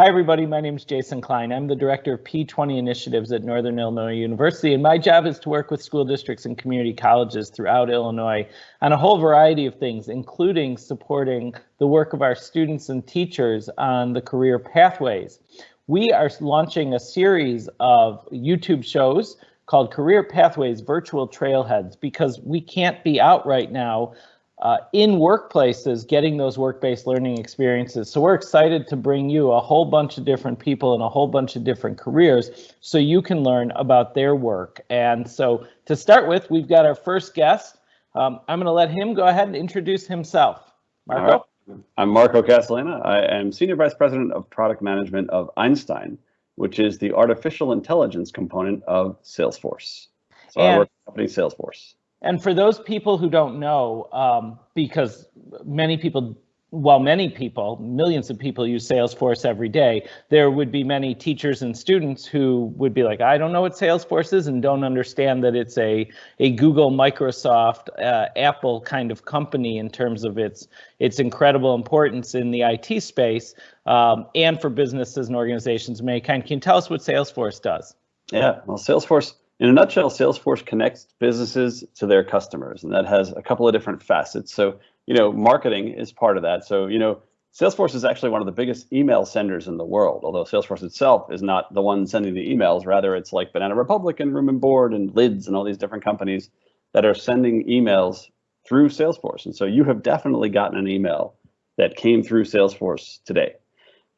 Hi, everybody. My name is Jason Klein. I'm the director of P20 initiatives at Northern Illinois University, and my job is to work with school districts and community colleges throughout Illinois on a whole variety of things, including supporting the work of our students and teachers on the career pathways. We are launching a series of YouTube shows called Career Pathways Virtual Trailheads because we can't be out right now uh, in workplaces getting those work-based learning experiences. So we're excited to bring you a whole bunch of different people and a whole bunch of different careers so you can learn about their work. And so to start with, we've got our first guest. Um, I'm going to let him go ahead and introduce himself. Marco? Right. I'm Marco Casalaina. I am Senior Vice President of Product Management of Einstein, which is the artificial intelligence component of Salesforce. So and I work company Salesforce. And for those people who don't know, um, because many people, well, many people, millions of people use Salesforce every day, there would be many teachers and students who would be like, I don't know what Salesforce is and don't understand that it's a, a Google, Microsoft, uh, Apple kind of company in terms of its, its incredible importance in the IT space um, and for businesses and organizations of many kind. Can you tell us what Salesforce does? Yeah, well, Salesforce in a nutshell, Salesforce connects businesses to their customers, and that has a couple of different facets. So, you know, marketing is part of that. So, you know, Salesforce is actually one of the biggest email senders in the world, although Salesforce itself is not the one sending the emails. Rather, it's like Banana Republic and Room and Board and Lids and all these different companies that are sending emails through Salesforce. And so you have definitely gotten an email that came through Salesforce today.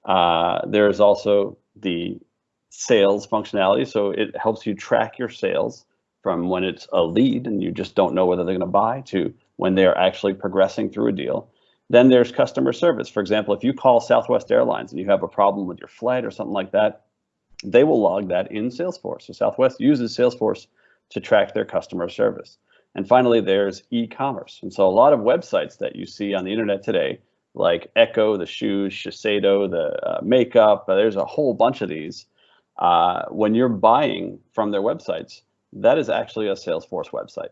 Uh, there is also the sales functionality. So it helps you track your sales from when it's a lead and you just don't know whether they're going to buy to when they're actually progressing through a deal. Then there's customer service. For example, if you call Southwest Airlines and you have a problem with your flight or something like that, they will log that in Salesforce. So Southwest uses Salesforce to track their customer service. And finally, there's e-commerce. And so a lot of websites that you see on the internet today, like ECCO, the shoes, Shiseido, the uh, makeup, uh, there's a whole bunch of these uh, when you're buying from their websites, that is actually a Salesforce website.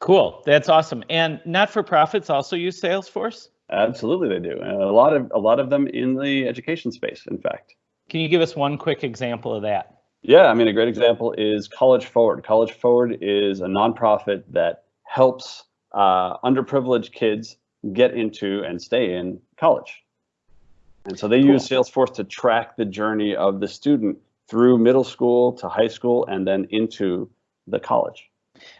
Cool, that's awesome. And not-for-profits also use Salesforce? Absolutely, they do. And a lot of a lot of them in the education space, in fact. Can you give us one quick example of that? Yeah, I mean, a great example is College Forward. College Forward is a nonprofit that helps uh, underprivileged kids get into and stay in college. And so they cool. use Salesforce to track the journey of the student through middle school to high school and then into the college.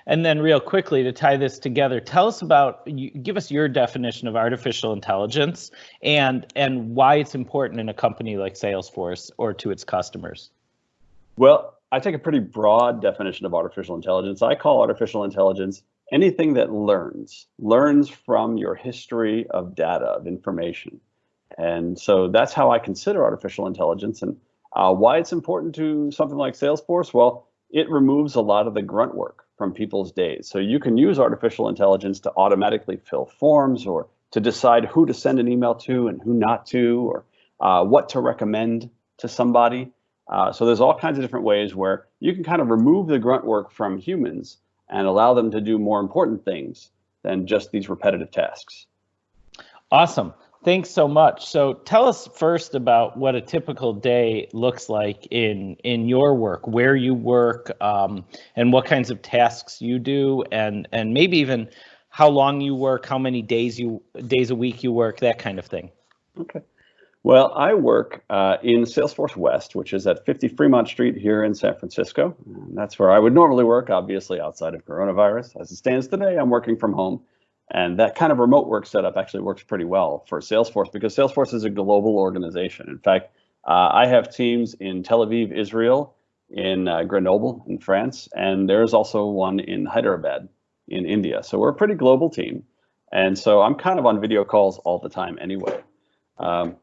And then real quickly to tie this together, tell us about, give us your definition of artificial intelligence and, and why it's important in a company like Salesforce or to its customers. Well, I take a pretty broad definition of artificial intelligence. I call artificial intelligence anything that learns, learns from your history of data, of information. And so that's how I consider artificial intelligence and uh, why it's important to something like Salesforce. Well, it removes a lot of the grunt work from people's days. So you can use artificial intelligence to automatically fill forms or to decide who to send an email to and who not to, or uh, what to recommend to somebody. Uh, so there's all kinds of different ways where you can kind of remove the grunt work from humans and allow them to do more important things than just these repetitive tasks. Awesome. Thanks so much. So tell us first about what a typical day looks like in in your work, where you work, um, and what kinds of tasks you do, and and maybe even how long you work, how many days you days a week you work, that kind of thing. Okay. Well, I work uh, in Salesforce West, which is at 50 Fremont Street here in San Francisco. And that's where I would normally work, obviously outside of coronavirus. As it stands today, I'm working from home. And that kind of remote work setup actually works pretty well for Salesforce because Salesforce is a global organization. In fact, uh, I have teams in Tel Aviv, Israel, in uh, Grenoble in France, and there's also one in Hyderabad in India. So we're a pretty global team. And so I'm kind of on video calls all the time anyway. Um,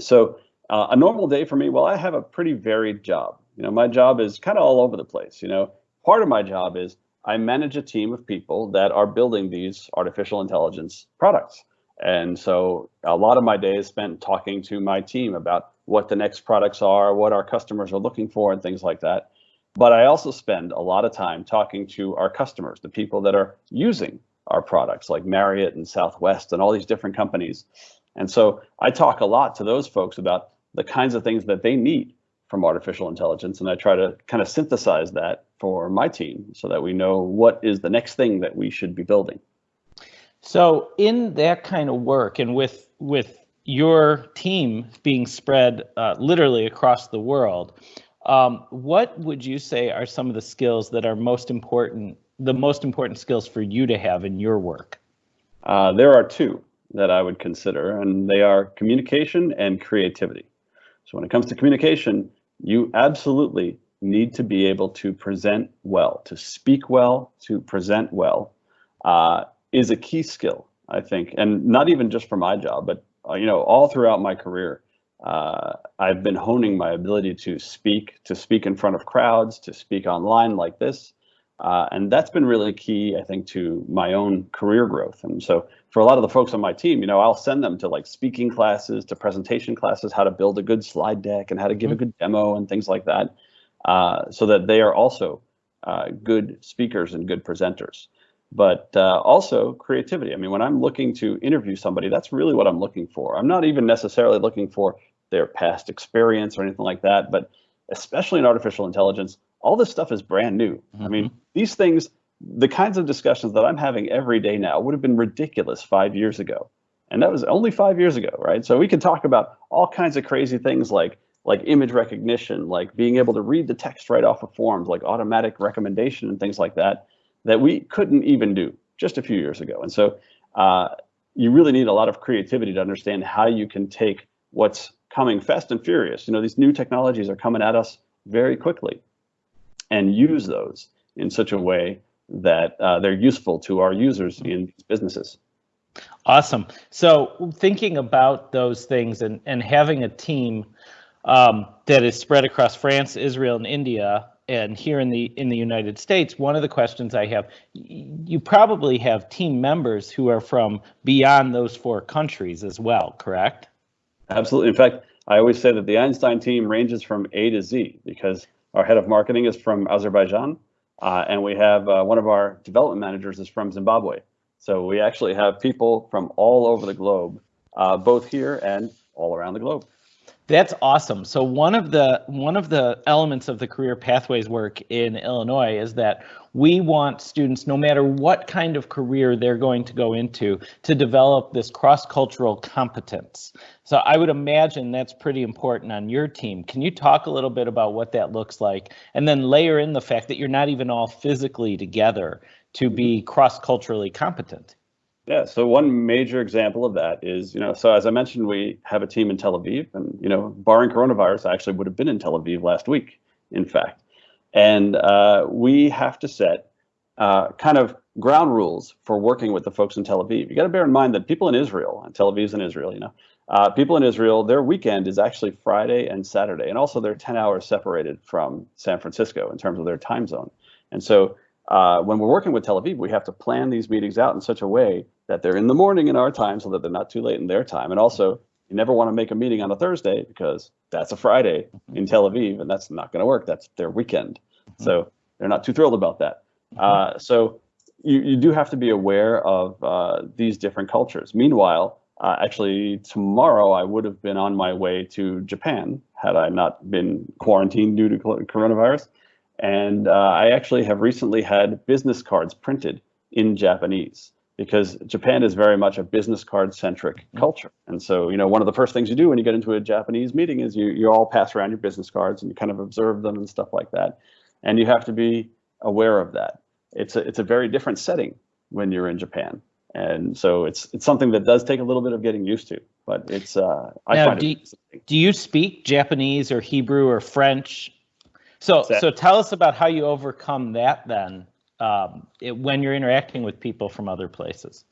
so uh, a normal day for me, well, I have a pretty varied job. You know, my job is kind of all over the place. You know, part of my job is I manage a team of people that are building these artificial intelligence products. And so a lot of my day is spent talking to my team about what the next products are, what our customers are looking for, and things like that. But I also spend a lot of time talking to our customers, the people that are using our products like Marriott and Southwest and all these different companies. And so I talk a lot to those folks about the kinds of things that they need from artificial intelligence. And I try to kind of synthesize that for my team so that we know what is the next thing that we should be building. So in that kind of work and with with your team being spread uh, literally across the world, um, what would you say are some of the skills that are most important, the most important skills for you to have in your work? Uh, there are two that I would consider, and they are communication and creativity. So when it comes to communication, you absolutely need to be able to present well, to speak well, to present well, uh, is a key skill, I think, and not even just for my job, but uh, you know, all throughout my career, uh, I've been honing my ability to speak, to speak in front of crowds, to speak online like this. Uh, and that's been really key, I think, to my own career growth. And so for a lot of the folks on my team, you know, I'll send them to like speaking classes, to presentation classes, how to build a good slide deck and how to give mm-hmm. a good demo and things like that, uh, so that they are also uh, good speakers and good presenters but uh, also creativity. I mean, when I'm looking to interview somebody, that's really what I'm looking for. I'm not even necessarily looking for their past experience or anything like that, but especially in artificial intelligence, all this stuff is brand new. Mm-hmm. I mean, mm-hmm. these things, the kinds of discussions that I'm having every day now would have been ridiculous five years ago. And that was only five years ago, right? So we can talk about all kinds of crazy things like like image recognition, like being able to read the text right off of forms, like automatic recommendation and things like that that we couldn't even do just a few years ago. And so uh, you really need a lot of creativity to understand how you can take what's coming fast and furious. You know, these new technologies are coming at us very quickly and use those in such a way that uh, they're useful to our users in these businesses. Awesome. So thinking about those things and, and having a team um, that is spread across France, Israel, and India and here in the in the United States, one of the questions I have, you probably have team members who are from beyond those four countries as well, correct? Absolutely. In fact, I always say that the Einstein team ranges from A to Z because our head of marketing is from Azerbaijan, uh, and we have uh, one of our development managers is from Zimbabwe. So we actually have people from all over the globe, uh, both here and all around the globe. That's awesome. So one of the one of the elements of the career pathways work in Illinois is that we want students, no matter what kind of career they're going to go into, to develop this cross-cultural competence. So I would imagine that's pretty important on your team. Can you talk a little bit about what that looks like, and then layer in the fact that you're not even all physically together to be mm-hmm. cross-culturally competent? Yeah, so one major example of that is, you know, so as I mentioned, we have a team in Tel Aviv, and you know, barring coronavirus, I actually would have been in Tel Aviv last week, in fact, and uh, we have to set uh, kind of ground rules for working with the folks in Tel Aviv. You got to bear in mind that people in Israel, and Tel Aviv's in Israel, you know, uh, people in Israel, their weekend is actually Friday and Saturday, and also they're 10 hours separated from San Francisco in terms of their time zone, and so uh, when we're working with Tel Aviv, we have to plan these meetings out in such a way that they're in the morning in our time so that they're not too late in their time. And also, you never want to make a meeting on a Thursday because that's a Friday mm-hmm. in Tel Aviv, and that's not going to work. That's their weekend. Mm-hmm. So they're not too thrilled about that. Mm-hmm. Uh, so you, you do have to be aware of uh, these different cultures. Meanwhile, uh, actually, tomorrow I would have been on my way to Japan had I not been quarantined due to coronavirus. And uh, I actually have recently had business cards printed in Japanese because Japan is very much a business card centric mm-hmm. culture. And so, you know, one of the first things you do when you get into a Japanese meeting is you, you all pass around your business cards and you kind of observe them and stuff like that. And you have to be aware of that. It's a, it's a very different setting when you're in Japan. And so it's it's something that does take a little bit of getting used to, but it's uh, I now, find do, it do you speak Japanese or Hebrew or French so, so tell us about how you overcome that then um, it, when you're interacting with people from other places.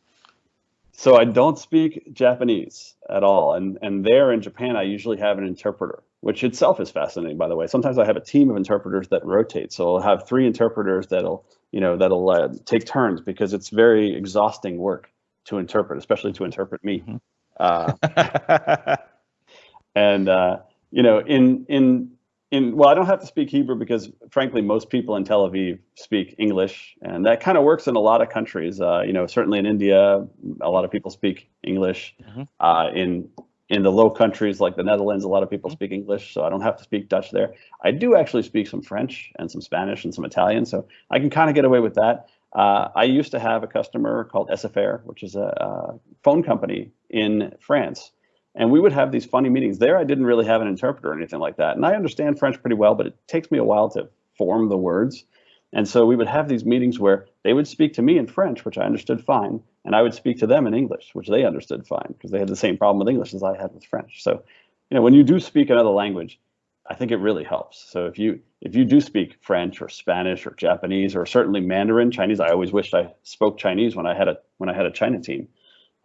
So I don't speak Japanese at all, and and there in Japan I usually have an interpreter, which itself is fascinating. By the way, sometimes I have a team of interpreters that rotate, so I'll have three interpreters that'll you know that'll uh, take turns because it's very exhausting work to interpret, especially to interpret me. Mm-hmm. Uh, and uh, you know, in in in well, I don't have to speak Hebrew because, frankly, most people in Tel Aviv speak English, and that kind of works in a lot of countries. Uh, you know, certainly in India, a lot of people speak English. Mm-hmm. Uh, in in the low countries like the Netherlands, a lot of people speak English, so I don't have to speak Dutch there. I do actually speak some French and some Spanish and some Italian, so I can kind of get away with that. Uh, I used to have a customer called SFR, which is a, a, phone company in France. And we would have these funny meetings. There, I didn't really have an interpreter or anything like that. And I understand French pretty well, but it takes me a while to form the words. And so we would have these meetings where they would speak to me in French, which I understood fine, and I would speak to them in English, which they understood fine, because they had the same problem with English as I had with French. So, you know, when you do speak another language, I think it really helps. So if you if you do speak French or Spanish or Japanese or certainly Mandarin, Chinese, I always wished I spoke Chinese when I had a when I had a China team.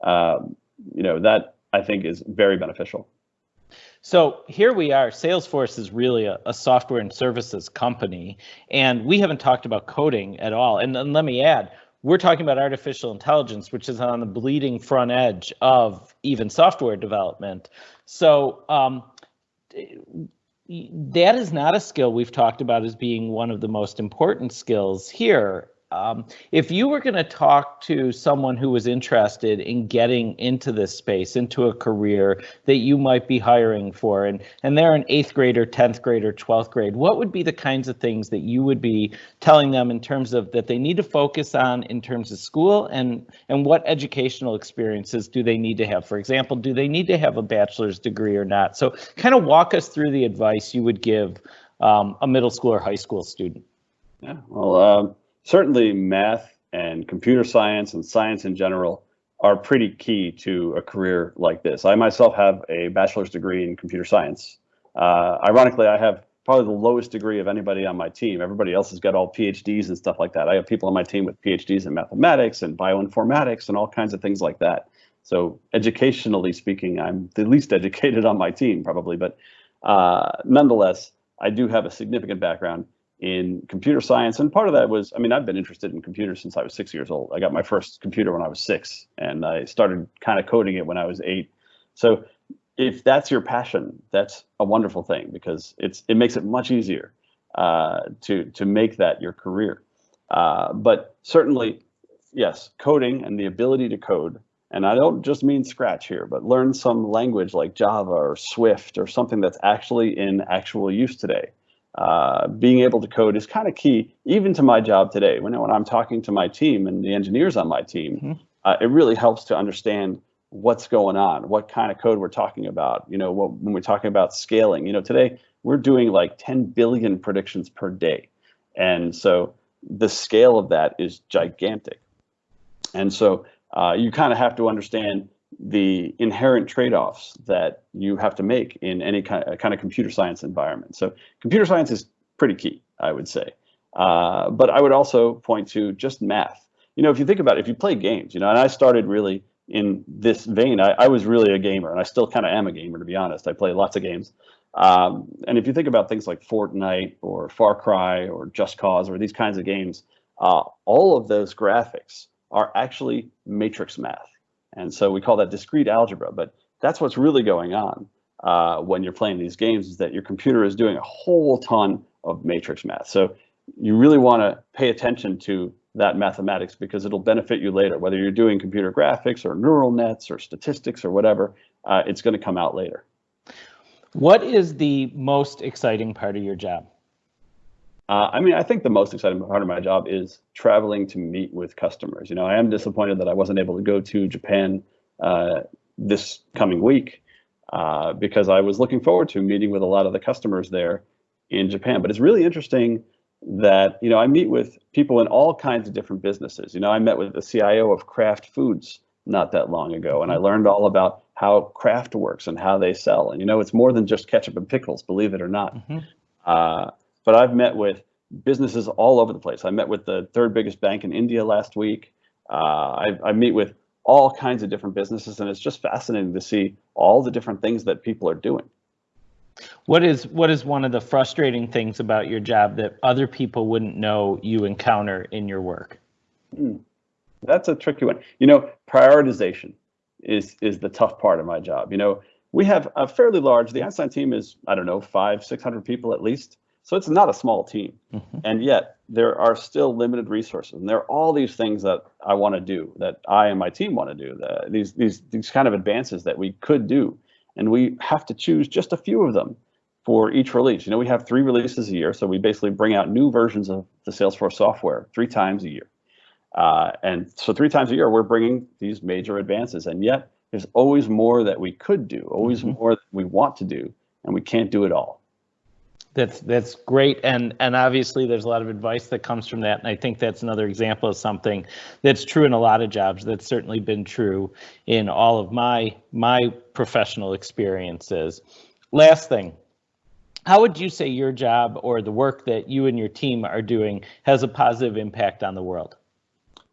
Um, you know that I think is very beneficial. So here we are. Salesforce is really a, a, software and services company, and we haven't talked about coding at all. And, and let me add, we're talking about artificial intelligence, which is on the bleeding front edge of even software development. So um, that is not a skill we've talked about as being one of the most important skills here. Um, if you were going to talk to someone who was interested in getting into this space, into a career that you might be hiring for, and, and they're an eighth grader, 10th grader, 12th grade, what would be the kinds of things that you would be telling them in terms of that they need to focus on in terms of school and, and what educational experiences do they need to have? For example, do they need to have a bachelor's degree or not? So kind of walk us through the advice you would give um, a middle school or high school student. Yeah, well, um certainly math and computer science and science in general are pretty key to a career like this. I myself have a bachelor's degree in computer science. Uh, ironically, I have probably the lowest degree of anybody on my team. Everybody else has got all PhDs and stuff like that. I have people on my team with PhDs in mathematics and bioinformatics and all kinds of things like that. So educationally speaking, I'm the least educated on my team probably, but uh, nonetheless, I do have a significant background in computer science. And part of that was, I mean, I've been interested in computers since I was six years old. I got my first computer when I was six, and I started kind of coding it when I was eight. So if that's your passion, that's a wonderful thing because it's it makes it much easier uh, to to make that your career. Uh, but certainly, yes, coding and the ability to code. And I don't just mean Scratch here, but learn some language like Java or Swift or something that's actually in actual use today uh, being able to code is kind of key, even to my job today. When, when I'm talking to my team and the engineers on my team, mm-hmm. uh, it really helps to understand what's going on, what kind of code we're talking about. You know, what, when we're talking about scaling, you know, today we're doing like 10 billion predictions per day. And so the scale of that is gigantic. And so uh, you kind of have to understand the inherent trade-offs that you have to make in any kind of, kind of computer science environment. So computer science is pretty key, I would say. Uh, but I would also point to just math. You know, if you think about it, if you play games, you know, and I started really in this vein, I, I was really a gamer, and I still kind of am a gamer, to be honest. I play lots of games. Um, and if you think about things like Fortnite or Far Cry or Just Cause or these kinds of games, uh, all of those graphics are actually matrix math. And so we call that discrete algebra, but that's what's really going on uh, when you're playing these games is that your computer is doing a whole ton of matrix math. So you really want to pay attention to that mathematics because it'll benefit you later. Whether you're doing computer graphics or neural nets or statistics or whatever, uh, it's going to come out later. What is the most exciting part of your job? Uh, I mean, I think the most exciting part of my job is traveling to meet with customers. You know, I am disappointed that I wasn't able to go to Japan uh, this coming week uh, because I was looking forward to meeting with a lot of the customers there in Japan. But it's really interesting that, you know, I meet with people in all kinds of different businesses. You know, I met with the CIO of Kraft Foods not that long ago, and I learned all about how Kraft works and how they sell. And, you know, it's more than just ketchup and pickles, believe it or not. Mm-hmm. Uh, but I've met with businesses all over the place. I met with the third biggest bank in India last week. Uh, I, I meet with all kinds of different businesses, and it's just fascinating to see all the different things that people are doing. What is what is one of the frustrating things about your job that other people wouldn't know you encounter in your work? Hmm. That's a tricky one. You know, prioritization is is the tough part of my job. You know, we have a fairly large. The Einstein team is I don't know five six hundred people at least. So it's not a small team. Mm-hmm. And yet there are still limited resources. And there are all these things that I want to do, that I and my team want to do, the, these, these, these kind of advances that we could do. and we have to choose just a few of them for each release. You know, we have three releases a year, so we basically bring out new versions of the Salesforce software three times a year. Uh, and so three times a year, we're bringing these major advances, and yet there's always more that we could do, always mm-hmm. more that we want to do, and we can't do it all. That's that's great, and and obviously there's a lot of advice that comes from that, and I think that's another example of something that's true in a lot of jobs. That's certainly been true in all of my my professional experiences. Last thing, how would you say your job or the work that you and your team are doing has a positive impact on the world?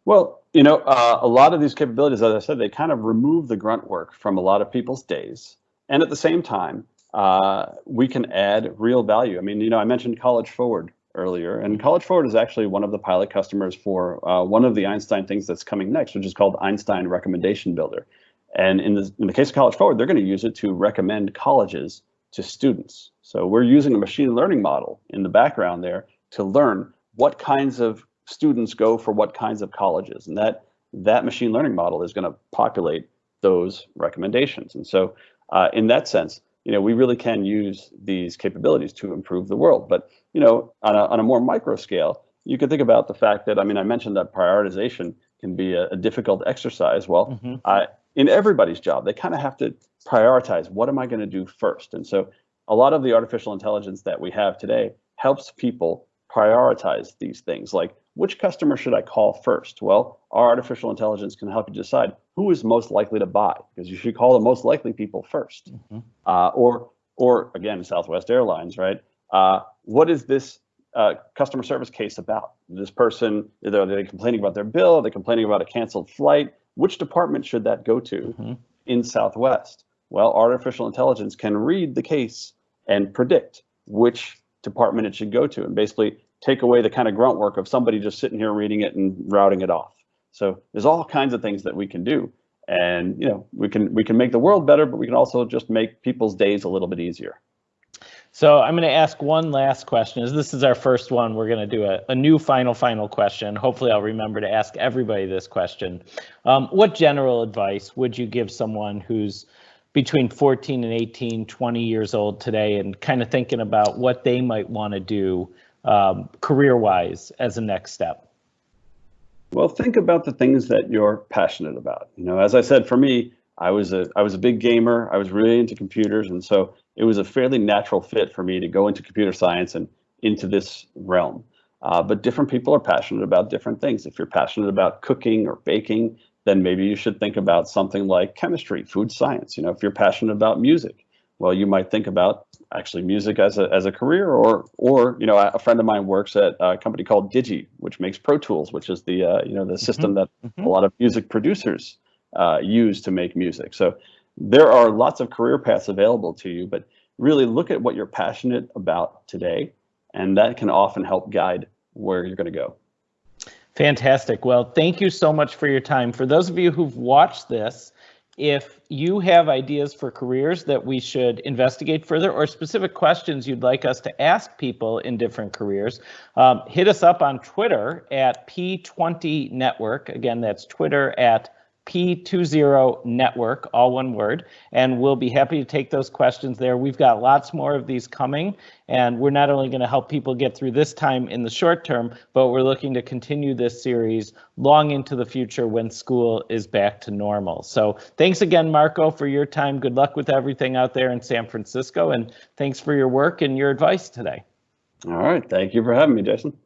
Well, you know, uh, a lot of these capabilities, as I said, they kind of remove the grunt work from a lot of people's days, and at the same time uh, we can add real value. I mean, you know, I mentioned College Forward earlier, and College Forward is actually one of the pilot customers for uh, one of the Einstein things that's coming next, which is called Einstein Recommendation Builder. And in the, in the case of College Forward, they're going to use it to recommend colleges to students. So we're using a machine learning model in the background there to learn what kinds of students go for what kinds of colleges. And that, that machine learning model is going to populate those recommendations. And so uh, in that sense, you know, we really can use these capabilities to improve the world. But, you know, on a, on a more micro scale, you could think about the fact that, I mean, I mentioned that prioritization can be a, a difficult exercise. Well, mm-hmm. uh, in everybody's job, they kind of have to prioritize what am I going to do first? And so a lot of the artificial intelligence that we have today helps people prioritize these things like which customer should I call first? Well, our artificial intelligence can help you decide who is most likely to buy because you should call the most likely people 1st mm-hmm. uh, or, or again, Southwest Airlines, right? Uh, what is this uh, customer service case about? This person, are they complaining about their bill? Are they complaining about a canceled flight? Which department should that go to mm-hmm. in Southwest? Well, artificial intelligence can read the case and predict which department it should go to and basically take away the kind of grunt work of somebody just sitting here reading it and routing it off. So there's all kinds of things that we can do. And you know, we can we can make the world better, but we can also just make people's days a little bit easier. So I'm going to ask one last question. As this is our first one, we're going to do a, a new final, final question. Hopefully, I'll remember to ask everybody this question. Um, what general advice would you give someone who's between 14 and 18, 20 years old today, and kind of thinking about what they might want to do um, career-wise as a next step? Well, think about the things that you're passionate about. You know, as I said, for me, I was a I was a big gamer. I was really into computers, and so it was a fairly natural fit for me to go into computer science and into this realm. Uh, but different people are passionate about different things. If you're passionate about cooking or baking, then maybe you should think about something like chemistry, food science. You know, if you're passionate about music, well, you might think about actually music as a, as a career or, or, you know, a friend of mine works at a company called Digi, which makes Pro Tools, which is the, uh, you know, the system mm-hmm. that mm-hmm. a lot of music producers uh, use to make music. So there are lots of career paths available to you, but really look at what you're passionate about today. And that can often help guide where you're going to go. Fantastic. Well, thank you so much for your time. For those of you who've watched this, if you have ideas for careers that we should investigate further or specific questions you'd like us to ask people in different careers, um, hit us up on Twitter at P20 Network. Again, that's Twitter at P20 Network, all one word, and we'll be happy to take those questions there. We've got lots more of these coming, and we're not only going to help people get through this time in the short term, but we're looking to continue this series long into the future when school is back to normal. So thanks again, Marco, for your time. Good luck with everything out there in San Francisco, and thanks for your work and your advice today. All right. Thank you for having me, Jason.